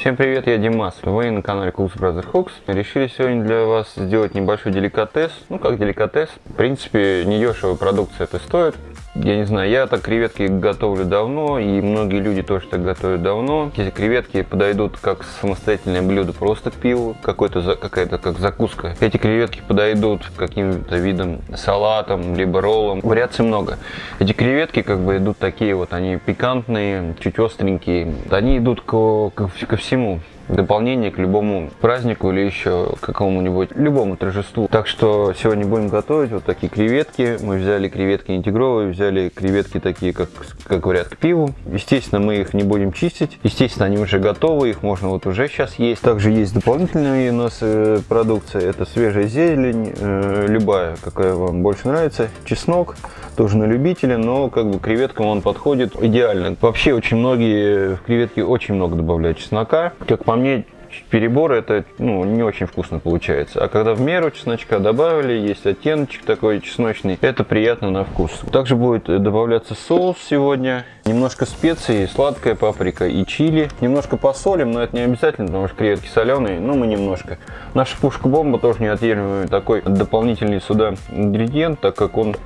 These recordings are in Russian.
Всем привет, я Димас. Вы на канале Cooks Brother Hooks. Решили сегодня для вас сделать небольшой деликатес. Ну, как деликатес. В принципе, не дешевая продукция это стоит. Я не знаю, я так креветки готовлю давно, и многие люди тоже так готовят давно. Эти креветки подойдут как самостоятельное блюдо просто к пиву, какой-то какая-то как закуска. Эти креветки подойдут каким-то видом салатом, либо роллом. Вариаций много. Эти креветки как бы идут такие вот, они пикантные, чуть остренькие. Они идут ко, ко, ко всему дополнение к любому празднику или еще какому-нибудь любому торжеству. Так что сегодня будем готовить вот такие креветки. Мы взяли креветки интегровые, взяли креветки такие, как, как говорят, к пиву. Естественно, мы их не будем чистить. Естественно, они уже готовы, их можно вот уже сейчас есть. Также есть дополнительная у нас э, продукция. Это свежая зелень, э, любая, какая вам больше нравится. Чеснок, тоже на любителя, но как бы креветкам он подходит идеально. Вообще очень многие в креветки очень много добавляют чеснока. Как по мне, перебор это ну, не очень вкусно получается. А когда в меру чесночка добавили, есть оттеночек такой чесночный, это приятно на вкус. Также будет добавляться соус сегодня, немножко специй, сладкая паприка и чили. Немножко посолим, но это не обязательно, потому что креветки соленые, но мы немножко. Наша пушка-бомба тоже неотъемлемый такой дополнительный сюда ингредиент, так как он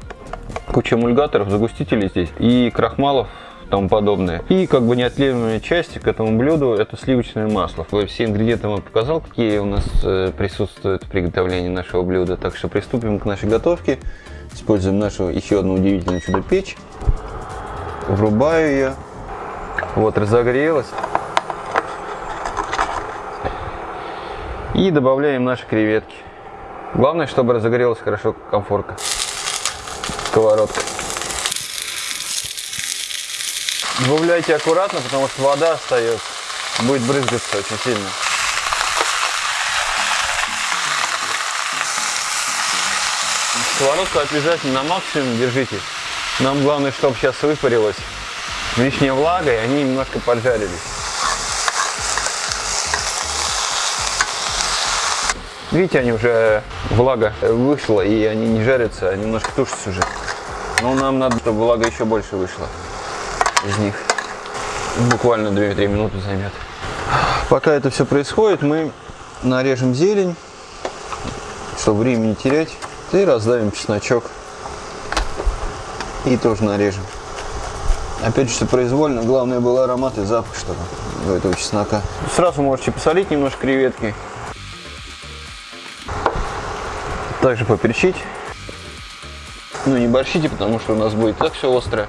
куча эмульгаторов, загустителей здесь и крахмалов тому подобное. И как бы неотъемлемая часть к этому блюду это сливочное масло. Все ингредиенты вам показал, какие у нас э, присутствуют в приготовлении нашего блюда. Так что приступим к нашей готовке. Используем нашу еще одну удивительную чудо-печь. Врубаю ее. Вот, разогрелась. И добавляем наши креветки. Главное, чтобы разогрелась хорошо комфорка. Сковородка. Добавляйте аккуратно, потому что вода остается. Будет брызгаться очень сильно. Сковородку обязательно на максимум держите. Нам главное, чтобы сейчас выпарилась лишняя влага, и они немножко поджарились. Видите, они уже влага вышла, и они не жарятся, а немножко тушатся уже. Но нам надо, чтобы влага еще больше вышла из них. Буквально 2-3 минуты займет. Пока это все происходит, мы нарежем зелень, чтобы времени не терять. И раздавим чесночок. И тоже нарежем. Опять же, все произвольно. Главное был аромат и запах, чтобы у этого чеснока. Сразу можете посолить немножко креветки. Также поперчить. Ну, не борщите, потому что у нас будет так все острое.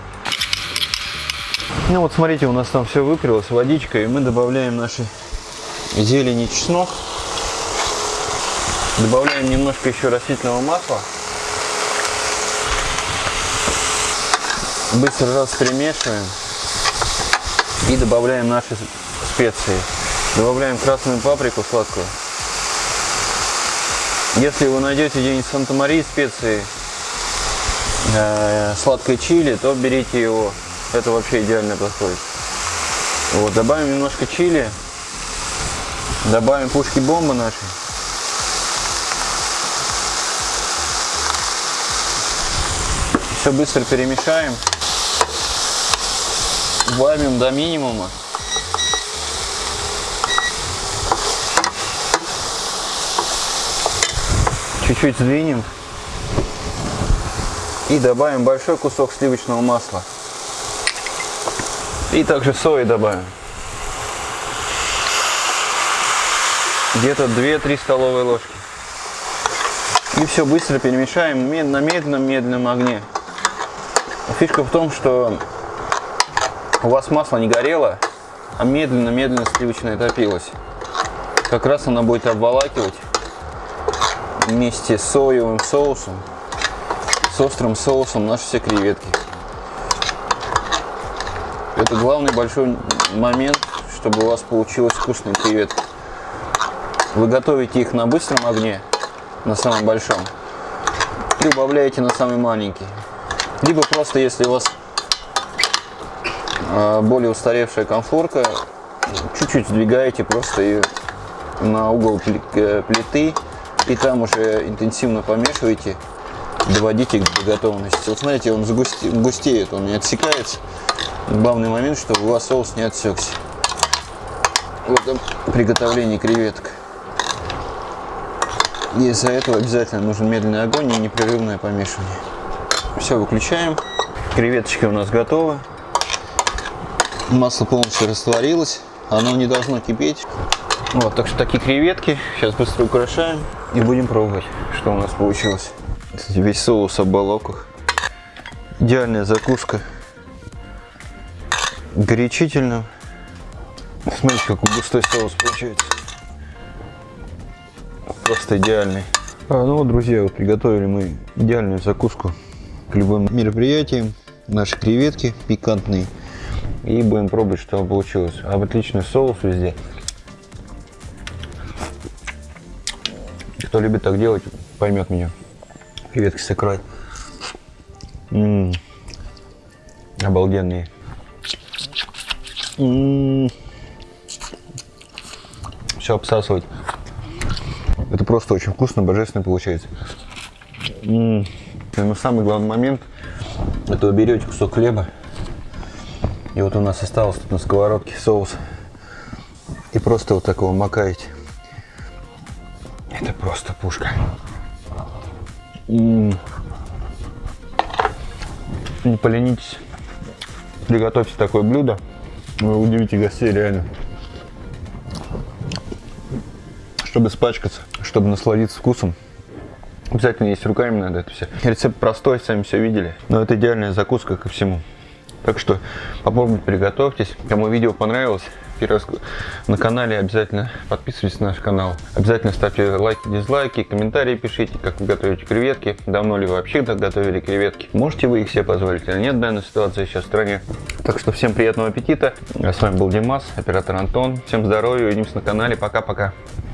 Ну вот смотрите, у нас там все выкрылось водичка, и мы добавляем наши зелени чеснок. Добавляем немножко еще растительного масла. Быстро раз перемешиваем. И добавляем наши специи. Добавляем красную паприку сладкую. Если вы найдете где-нибудь Санта-Марии специи, э, сладкое чили, то берите его. Это вообще идеально подходит. Вот, добавим немножко чили. Добавим пушки бомбы наши. Все быстро перемешаем. Убавим до минимума. Чуть-чуть сдвинем. И добавим большой кусок сливочного масла. И также сои добавим. Где-то 2-3 столовые ложки. И все быстро перемешаем на медленном-медленном огне. Фишка в том, что у вас масло не горело, а медленно-медленно сливочное топилось. Как раз она будет обволакивать вместе с соевым соусом, с острым соусом наши все креветки. Это главный большой момент, чтобы у вас получилось вкусные креветки. Вы готовите их на быстром огне, на самом большом, и убавляете на самый маленький. Либо просто, если у вас а, более устаревшая конфорка, чуть-чуть сдвигаете просто ее на угол э, плиты и там уже интенсивно помешиваете, доводите до готовности. Вот знаете, он густеет, он не отсекается. Главный момент, чтобы у вас соус не отсекся. в этом приготовлении креветок. Из-за этого обязательно нужен медленный огонь и непрерывное помешивание. Все, выключаем. Креветочки у нас готовы. Масло полностью растворилось. Оно не должно кипеть. Вот, так что такие креветки. Сейчас быстро украшаем и будем пробовать, что у нас получилось. Кстати, весь соус об балоках. Идеальная закуска. Горячительно. Смотрите, какой густой соус получается. Просто идеальный. А, ну вот, друзья, вот приготовили мы идеальную закуску к любым мероприятиям. Наши креветки пикантные. И будем пробовать, что получилось. А отличный соус везде. Кто любит так делать, поймет меня. Креветки с икрой. М -м -м. Обалденные. Все обсасывать. Это просто очень вкусно, божественно получается. Но самый главный момент, это вы берете кусок хлеба, и вот у нас осталось тут на сковородке соус, и просто вот такого макаете. Это просто пушка. Не поленитесь, приготовьте такое блюдо, вы удивите гостей реально. Чтобы испачкаться, чтобы насладиться вкусом, обязательно есть руками надо это все. Рецепт простой, сами все видели, но это идеальная закуска ко всему. Так что попробуйте, приготовьтесь. Кому видео понравилось, первый раз на канале, обязательно подписывайтесь на наш канал. Обязательно ставьте лайки, дизлайки, комментарии пишите, как вы готовите креветки. Давно ли вы вообще готовили креветки? Можете вы их себе позволить или нет в данной ситуации сейчас в стране. Так что всем приятного аппетита. С вами был Димас, оператор Антон. Всем здоровья, увидимся на канале. Пока-пока.